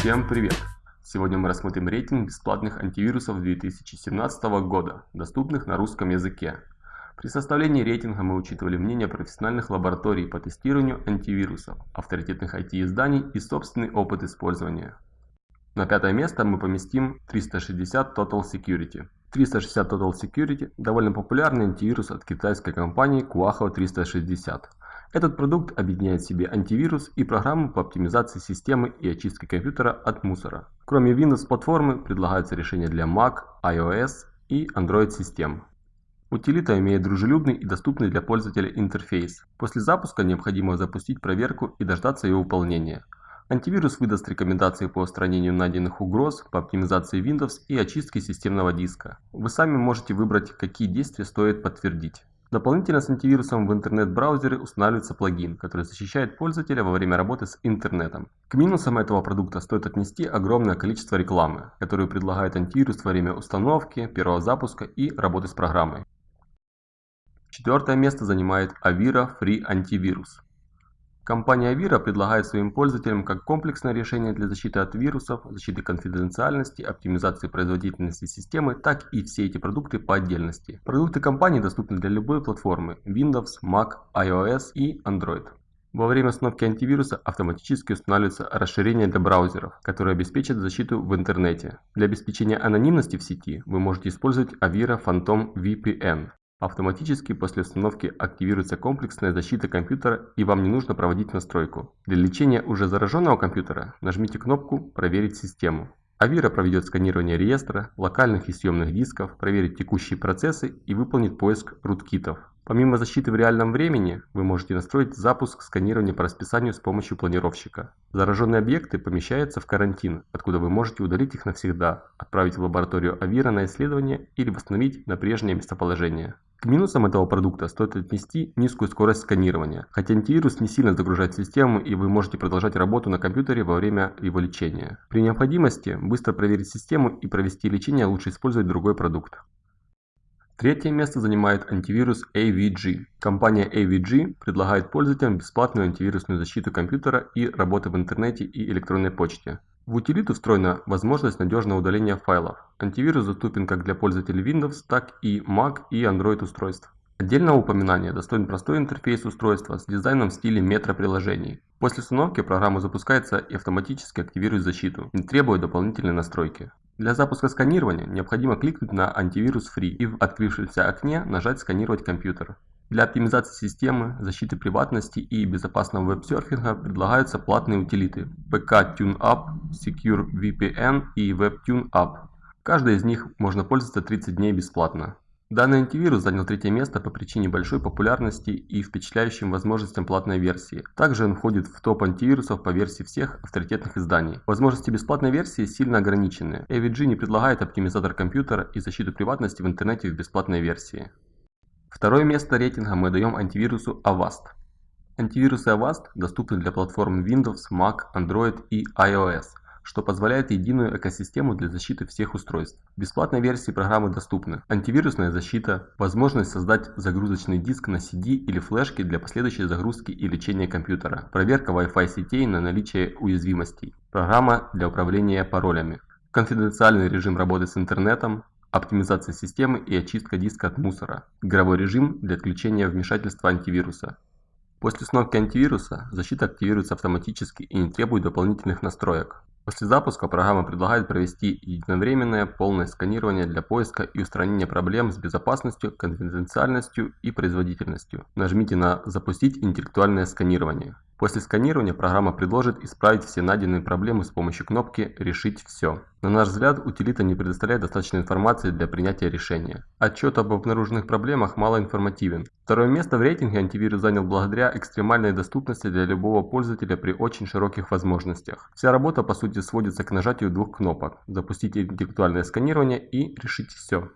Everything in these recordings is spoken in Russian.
Всем привет! Сегодня мы рассмотрим рейтинг бесплатных антивирусов 2017 года, доступных на русском языке. При составлении рейтинга мы учитывали мнение профессиональных лабораторий по тестированию антивирусов, авторитетных IT-изданий и собственный опыт использования. На пятое место мы поместим 360 Total Security. 360 Total Security – довольно популярный антивирус от китайской компании Kuaho 360. Этот продукт объединяет в себе антивирус и программу по оптимизации системы и очистке компьютера от мусора. Кроме Windows платформы предлагаются решения для Mac, iOS и Android систем. Утилита имеет дружелюбный и доступный для пользователя интерфейс. После запуска необходимо запустить проверку и дождаться ее выполнения. Антивирус выдаст рекомендации по устранению найденных угроз, по оптимизации Windows и очистке системного диска. Вы сами можете выбрать, какие действия стоит подтвердить. Дополнительно с антивирусом в интернет-браузере устанавливается плагин, который защищает пользователя во время работы с интернетом. К минусам этого продукта стоит отнести огромное количество рекламы, которую предлагает антивирус во время установки, первого запуска и работы с программой. Четвертое место занимает Avira Free Antivirus. Компания Avira предлагает своим пользователям как комплексное решение для защиты от вирусов, защиты конфиденциальности, оптимизации производительности системы, так и все эти продукты по отдельности. Продукты компании доступны для любой платформы Windows, Mac, iOS и Android. Во время установки антивируса автоматически устанавливается расширение для браузеров, которое обеспечит защиту в интернете. Для обеспечения анонимности в сети вы можете использовать Avira Phantom VPN. Автоматически после установки активируется комплексная защита компьютера и вам не нужно проводить настройку. Для лечения уже зараженного компьютера нажмите кнопку «Проверить систему». Авира проведет сканирование реестра, локальных и съемных дисков, проверит текущие процессы и выполнит поиск руткитов. Помимо защиты в реальном времени, вы можете настроить запуск сканирования по расписанию с помощью планировщика. Зараженные объекты помещаются в карантин, откуда вы можете удалить их навсегда, отправить в лабораторию Авира на исследование или восстановить на прежнее местоположение. К минусам этого продукта стоит отнести низкую скорость сканирования, хотя антивирус не сильно загружает систему и вы можете продолжать работу на компьютере во время его лечения. При необходимости быстро проверить систему и провести лечение лучше использовать другой продукт. Третье место занимает антивирус AVG. Компания AVG предлагает пользователям бесплатную антивирусную защиту компьютера и работы в интернете и электронной почте. В утилиту встроена возможность надежного удаления файлов. Антивирус доступен как для пользователей Windows, так и Mac и Android устройств. Отдельного упоминания достоин простой интерфейс устройства с дизайном в стиле метро-приложений. После установки программа запускается и автоматически активирует защиту, не требуя дополнительной настройки. Для запуска сканирования необходимо кликнуть на антивирус Free и в открывшемся окне нажать «Сканировать компьютер». Для оптимизации системы, защиты приватности и безопасного веб-серфинга предлагаются платные утилиты PK TuneUp, Secure VPN и WebTuneUp. Каждой из них можно пользоваться 30 дней бесплатно. Данный антивирус занял третье место по причине большой популярности и впечатляющим возможностям платной версии. Также он входит в топ антивирусов по версии всех авторитетных изданий. Возможности бесплатной версии сильно ограничены. AVG не предлагает оптимизатор компьютера и защиту приватности в интернете в бесплатной версии. Второе место рейтинга мы даем антивирусу Avast. Антивирусы Avast доступны для платформ Windows, Mac, Android и iOS что позволяет единую экосистему для защиты всех устройств. В бесплатной версии программы доступны антивирусная защита, возможность создать загрузочный диск на CD или флешке для последующей загрузки и лечения компьютера, проверка Wi-Fi сетей на наличие уязвимостей, программа для управления паролями, конфиденциальный режим работы с интернетом, оптимизация системы и очистка диска от мусора, игровой режим для отключения вмешательства антивируса. После установки антивируса защита активируется автоматически и не требует дополнительных настроек. После запуска программа предлагает провести единовременное полное сканирование для поиска и устранения проблем с безопасностью, конфиденциальностью и производительностью. Нажмите на «Запустить интеллектуальное сканирование». После сканирования программа предложит исправить все найденные проблемы с помощью кнопки «Решить все». На наш взгляд, утилита не предоставляет достаточно информации для принятия решения. Отчет об обнаруженных проблемах мало информативен. Второе место в рейтинге антивирус занял благодаря экстремальной доступности для любого пользователя при очень широких возможностях. Вся работа по сути сводится к нажатию двух кнопок «Запустить интеллектуальное сканирование» и «Решить все».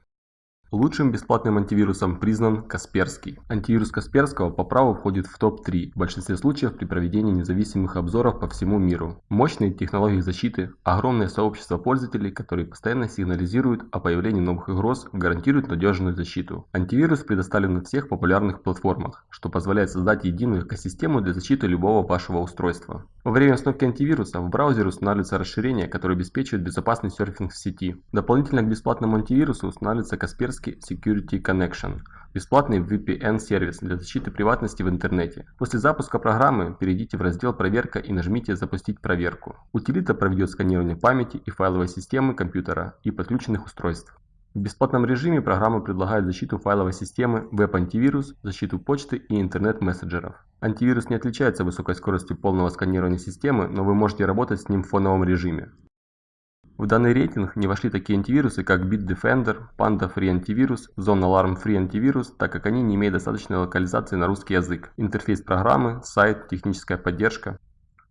Лучшим бесплатным антивирусом признан Касперский. Антивирус Касперского по праву входит в топ-3 в большинстве случаев при проведении независимых обзоров по всему миру. Мощные технологии защиты, огромное сообщество пользователей, которые постоянно сигнализируют о появлении новых угроз, гарантируют надежную защиту. Антивирус предоставлен на всех популярных платформах, что позволяет создать единую экосистему для защиты любого вашего устройства. Во время установки антивируса в браузере устанавливается расширение, которое обеспечивает безопасный серфинг в сети. Дополнительно к бесплатному антивирусу устанавливается Kaspersky Security Connection – бесплатный VPN-сервис для защиты приватности в интернете. После запуска программы перейдите в раздел «Проверка» и нажмите «Запустить проверку». Утилита проведет сканирование памяти и файловой системы компьютера и подключенных устройств. В бесплатном режиме программа предлагает защиту файловой системы, веб-антивирус, защиту почты и интернет-мессенджеров. Антивирус не отличается высокой скоростью полного сканирования системы, но вы можете работать с ним в фоновом режиме. В данный рейтинг не вошли такие антивирусы, как Bitdefender, Panda Free Antivirus, Zone Alarm Free Antivirus, так как они не имеют достаточной локализации на русский язык, интерфейс программы, сайт, техническая поддержка.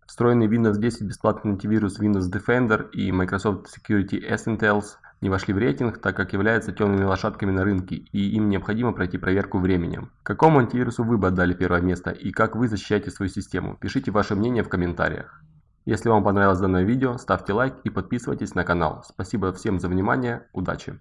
Встроенный Windows 10 бесплатный антивирус Windows Defender и Microsoft Security Essentials не вошли в рейтинг, так как являются темными лошадками на рынке и им необходимо пройти проверку временем. Какому антивирусу вы бы отдали первое место и как вы защищаете свою систему? Пишите ваше мнение в комментариях. Если вам понравилось данное видео, ставьте лайк и подписывайтесь на канал. Спасибо всем за внимание, удачи!